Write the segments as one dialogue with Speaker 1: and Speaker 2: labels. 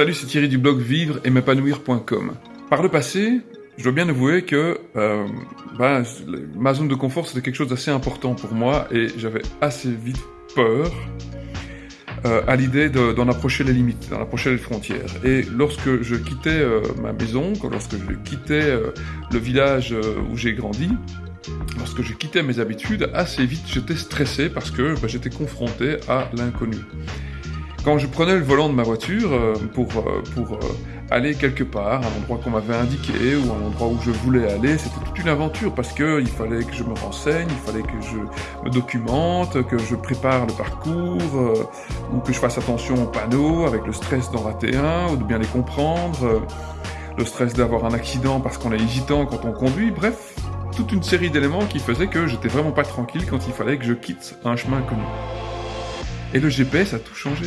Speaker 1: Salut, c'est Thierry du blog vivre et m'épanouir.com. Par le passé, je dois bien avouer que euh, bah, ma zone de confort c'était quelque chose d'assez important pour moi et j'avais assez vite peur euh, à l'idée d'en approcher les limites, d'en approcher les frontières. Et lorsque je quittais euh, ma maison, lorsque je quittais le village où j'ai grandi, lorsque je quittais mes habitudes, assez vite j'étais stressé parce que bah, j'étais confronté à l'inconnu. Quand je prenais le volant de ma voiture euh, pour, euh, euh, aller quelque part, à un endroit qu'on m'avait indiqué ou à un endroit où je voulais aller, c'était toute une aventure parce que il fallait que je me renseigne, il fallait que je me documente, que je prépare le parcours, ou que je fasse attention aux panneaux avec le stress d'en rater un ou de bien les comprendre, le stress d'avoir un accident parce qu'on est hésitant quand on conduit, bref, toute une série d'éléments qui faisaient que j'étais vraiment pas tranquille quand il fallait que je quitte un chemin connu. Et le GPS a tout changé.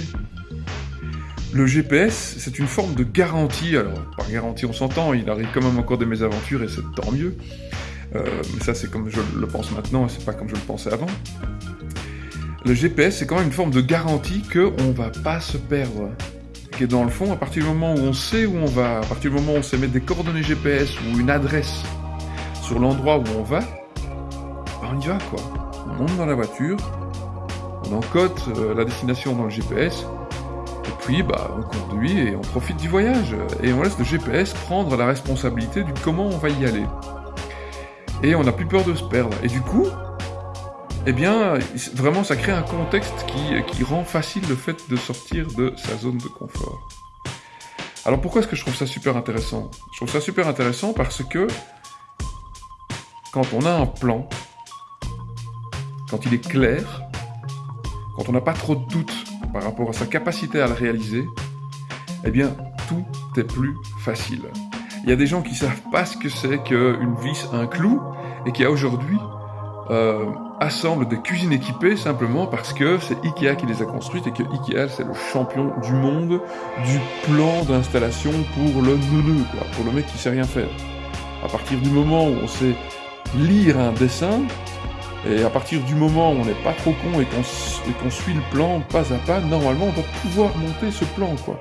Speaker 1: Le GPS, c'est une forme de garantie. Alors, par garantie, on s'entend, il arrive quand même encore des mésaventures et c'est tant mieux. Euh, mais ça, c'est comme je le pense maintenant et c'est pas comme je le pensais avant. Le GPS, c'est quand même une forme de garantie qu'on va pas se perdre. Et dans le fond, à partir du moment où on sait où on va, à partir du moment où on sait mettre des coordonnées GPS ou une adresse sur l'endroit où on va, ben on y va quoi. On monte dans la voiture, on euh, la destination dans le GPS, et puis bah, on conduit et on profite du voyage, et on laisse le GPS prendre la responsabilité du comment on va y aller. Et on n'a plus peur de se perdre. Et du coup, eh bien, vraiment, ça crée un contexte qui rend facile le fait de sortir de sa zone de confort. Alors pourquoi est-ce que je trouve ça super intéressant? Je trouve ça super intéressant parce que quand on a un plan, quand il est clair, quand on n'a pas trop de doutes par rapport à sa capacité à le réaliser, eh bien, tout est plus facile. Il y a des gens qui savent pas ce que c'est qu'une vis, un clou, et qui aujourd'hui euh, assemblent des cuisines équipées simplement parce que c'est Ikea qui les a construites et que Ikea c'est le champion du monde du plan d'installation pour le neuneu, quoi, pour le mec qui sait rien faire. À partir du moment où on sait lire un dessin, et à partir du moment où on n'est pas trop con et qu'on suit le plan pas à pas, normalement on doit pouvoir monter ce plan quoi.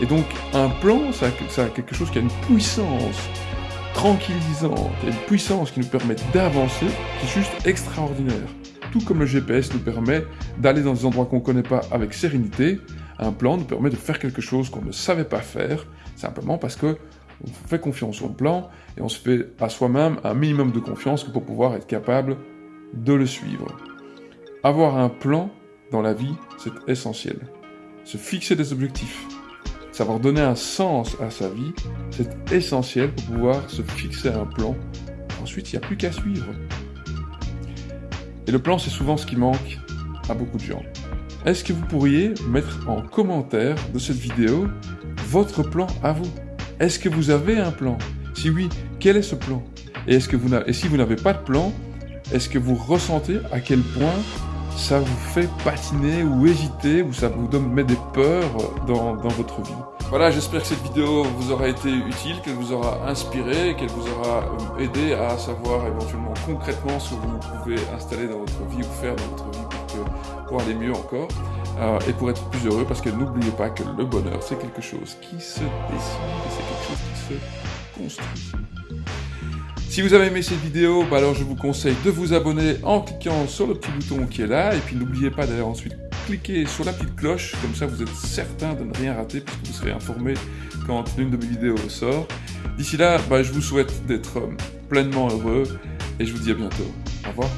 Speaker 1: Et donc un plan, ça, a quelque chose qui a une puissance tranquillisante, une puissance qui nous permet d'avancer, qui est juste extraordinaire. Tout comme le GPS nous permet d'aller dans des endroits qu'on ne connaît pas avec sérénité, un plan nous permet de faire quelque chose qu'on ne savait pas faire, simplement parce que on fait confiance au plan et on se fait à soi-même un minimum de confiance pour pouvoir être capable de le suivre. Avoir un plan dans la vie, c'est essentiel. Se fixer des objectifs, savoir donner un sens à sa vie, c'est essentiel pour pouvoir se fixer un plan. Ensuite, il n'y a plus qu'à suivre. Et le plan, c'est souvent ce qui manque à beaucoup de gens. Est-ce que vous pourriez mettre en commentaire de cette vidéo votre plan à vous? Est-ce que vous avez un plan? Si oui, quel est ce plan? Et, si vous n'avez pas de plan, est-ce que vous ressentez à quel point ça vous fait patiner ou hésiter ou ça vous mettre des peurs dans, votre vie? Voilà, j'espère que cette vidéo vous aura été utile, qu'elle vous aura inspiré, qu'elle vous aura euh, aidé à savoir éventuellement concrètement ce que vous pouvez installer dans votre vie ou faire dans votre vie pour aller mieux encore euh, et pour être plus heureux parce que n'oubliez pas que le bonheur c'est quelque chose qui se décide, c'est quelque chose qui se construit. Si vous avez aimé cette vidéo, bah alors je vous conseille de vous abonner en cliquant sur le petit bouton qui est là, et puis n'oubliez pas d'aller ensuite cliquer sur la petite cloche, comme ça vous êtes certain de ne rien rater, puisque vous serez informé quand une de mes vidéos sort. D'ici là, bah, je vous souhaite d'être euh, pleinement heureux, et je vous dis à bientôt. Au revoir.